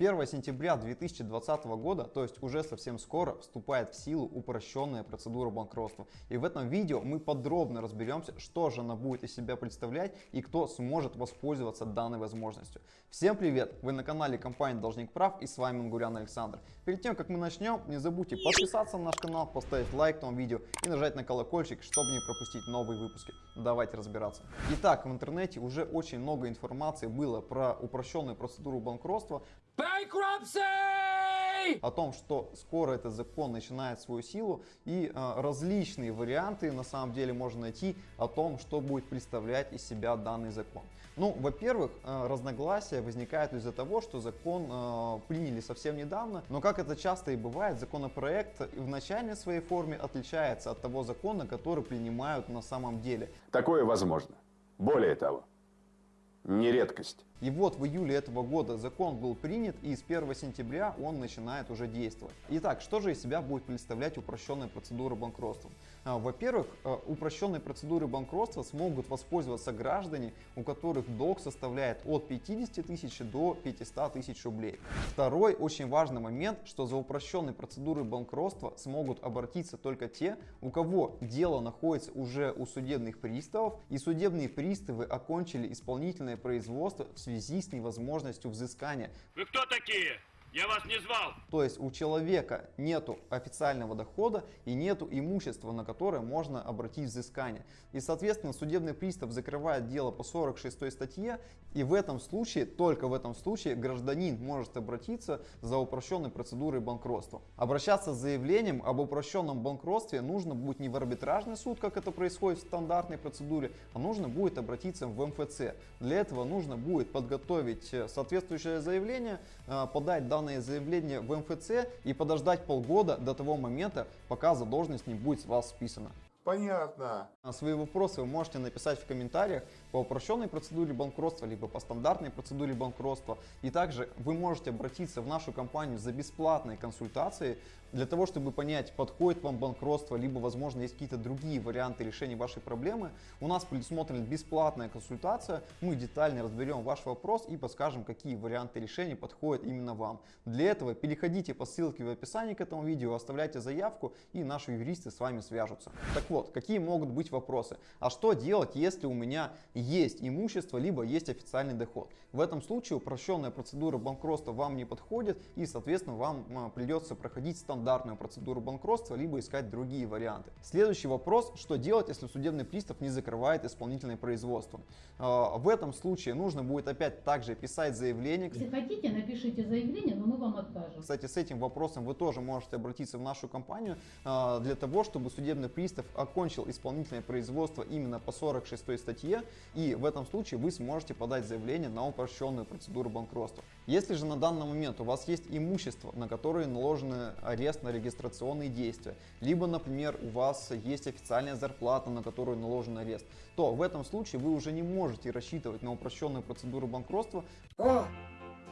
1 сентября 2020 года, то есть уже совсем скоро, вступает в силу упрощенная процедура банкротства. И в этом видео мы подробно разберемся, что же она будет из себя представлять и кто сможет воспользоваться данной возможностью. Всем привет! Вы на канале компании Должник Прав и с вами Мангурян Александр. Перед тем, как мы начнем, не забудьте подписаться на наш канал, поставить лайк этому видео и нажать на колокольчик, чтобы не пропустить новые выпуски. Давайте разбираться. Итак, в интернете уже очень много информации было про упрощенную процедуру банкротства, Bankruptcy! о том, что скоро этот закон начинает свою силу и э, различные варианты на самом деле можно найти о том, что будет представлять из себя данный закон. Ну, во-первых, э, разногласия возникают из-за того, что закон э, приняли совсем недавно, но как это часто и бывает, законопроект в начальной своей форме отличается от того закона, который принимают на самом деле. Такое возможно. Более того, не редкость. И вот в июле этого года закон был принят и с 1 сентября он начинает уже действовать. Итак, что же из себя будет представлять упрощенная процедура банкротства? А, Во-первых, э, упрощенной процедурой банкротства смогут воспользоваться граждане, у которых долг составляет от 50 тысяч до 500 тысяч рублей. Второй очень важный момент, что за упрощенной процедурой банкротства смогут обратиться только те, у кого дело находится уже у судебных приставов и судебные приставы окончили исполнительное производство в связи с невозможностью взыскания. Вы кто такие? Я вас не звал. То есть у человека нету официального дохода и нету имущества, на которое можно обратить взыскание. И соответственно судебный пристав закрывает дело по 46 статье и в этом случае, только в этом случае гражданин может обратиться за упрощенной процедурой банкротства. Обращаться с заявлением об упрощенном банкротстве нужно будет не в арбитражный суд, как это происходит в стандартной процедуре, а нужно будет обратиться в МФЦ. Для этого нужно будет подготовить э, соответствующее заявление, э, подать данное заявление в МФЦ и подождать полгода до того момента, пока задолженность не будет с вас списана. Понятно. А Свои вопросы вы можете написать в комментариях по упрощенной процедуре банкротства, либо по стандартной процедуре банкротства. И также вы можете обратиться в нашу компанию за бесплатной консультацией для того, чтобы понять, подходит вам банкротство, либо, возможно, есть какие-то другие варианты решения вашей проблемы. У нас предусмотрена бесплатная консультация. Мы детально разберем ваш вопрос и подскажем, какие варианты решения подходят именно вам. Для этого переходите по ссылке в описании к этому видео, оставляйте заявку и наши юристы с вами свяжутся. Так вот, какие могут быть вопросы? А что делать, если у меня есть имущество, либо есть официальный доход? В этом случае упрощенная процедура банкротства вам не подходит и, соответственно, вам а, придется проходить стандартную процедуру банкротства, либо искать другие варианты. Следующий вопрос, что делать, если судебный пристав не закрывает исполнительное производство? А, В этом случае нужно будет опять также писать заявление. Если хотите, напишите заявление, но мы вам откажем. Кстати, с этим вопросом вы тоже можете обратиться в нашу компанию а, для того, чтобы судебный пристав окончил исполнительное производство именно по 46 статье, и в этом случае вы сможете подать заявление на упрощенную процедуру банкротства. Если же на данный момент у вас есть имущество, на которое наложены арест на регистрационные действия, либо, например, у вас есть официальная зарплата, на которую наложен арест, то в этом случае вы уже не можете рассчитывать на упрощенную процедуру банкротства, О,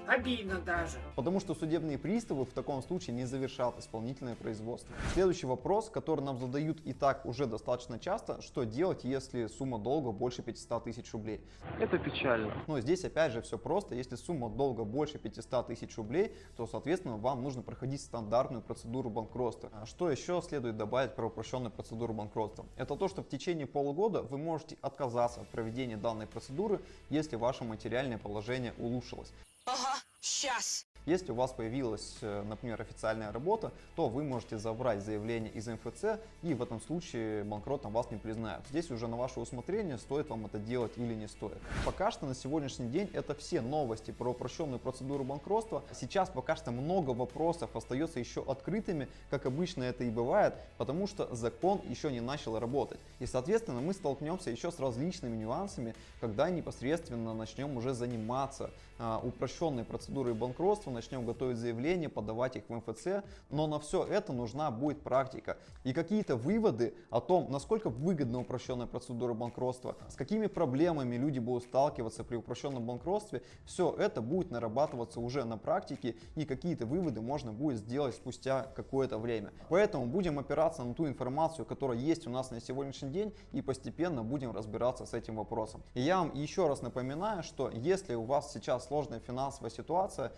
обидно даже. Потому что судебные приставы в таком случае не завершат исполнительное производство. Следующий вопрос, который нам задают и так уже достаточно часто, что делать, если сумма долга больше 500 тысяч рублей? Это печально. Но здесь опять же все просто, если сумма долга больше 500 тысяч рублей, то соответственно вам нужно проходить стандартную процедуру банкротства. А что еще следует добавить про упрощенную процедуру банкротства? Это то, что в течение полугода вы можете отказаться от проведения данной процедуры, если ваше материальное положение улучшилось. Ага, сейчас. Если у вас появилась, э, например, официальная работа, то вы можете забрать заявление из МФЦ и в этом случае банкротом вас не признают. Здесь уже на ваше усмотрение, стоит вам это делать или не стоит. Пока что на сегодняшний день это все новости про упрощенную процедуру банкротства. Сейчас пока что много вопросов остается еще открытыми, как обычно это и бывает, потому что закон еще не начал работать. И соответственно мы столкнемся еще с различными нюансами, когда непосредственно начнем уже заниматься а, упрощенной процедурой банкротства, начнем готовить заявления, подавать их в МФЦ, но на все это нужна будет практика. И какие-то выводы о том, насколько выгодна упрощенная процедура банкротства, с какими проблемами люди будут сталкиваться при упрощенном банкротстве, все это будет нарабатываться уже на практике и какие-то выводы можно будет сделать спустя какое-то время. Поэтому будем опираться на ту информацию, которая есть у нас на сегодняшний день и постепенно будем разбираться с этим вопросом. И я вам еще раз напоминаю, что если у вас сейчас сложная финансовая ситуация,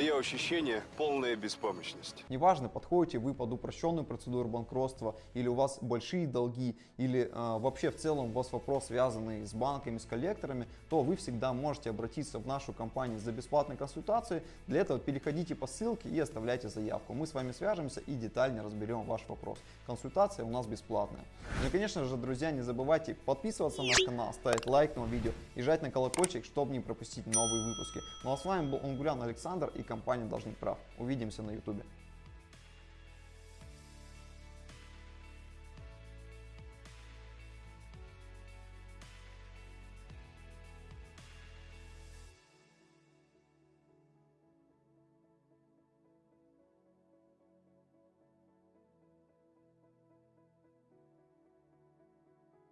Мое ощущение – полная беспомощность. Неважно, подходите вы под упрощенную процедуру банкротства, или у вас большие долги, или э, вообще в целом у вас вопрос связанный с банками, с коллекторами, то вы всегда можете обратиться в нашу компанию за бесплатной консультацией. Для этого переходите по ссылке и оставляйте заявку. Мы с вами свяжемся и детально разберем ваш вопрос. Консультация у нас бесплатная. Ну и конечно же, друзья, не забывайте подписываться на наш канал, ставить лайк на видео и жать на колокольчик, чтобы не пропустить новые выпуски. Ну а с вами был Унгурян Александр и компания Должник Прав. Увидимся на ютубе.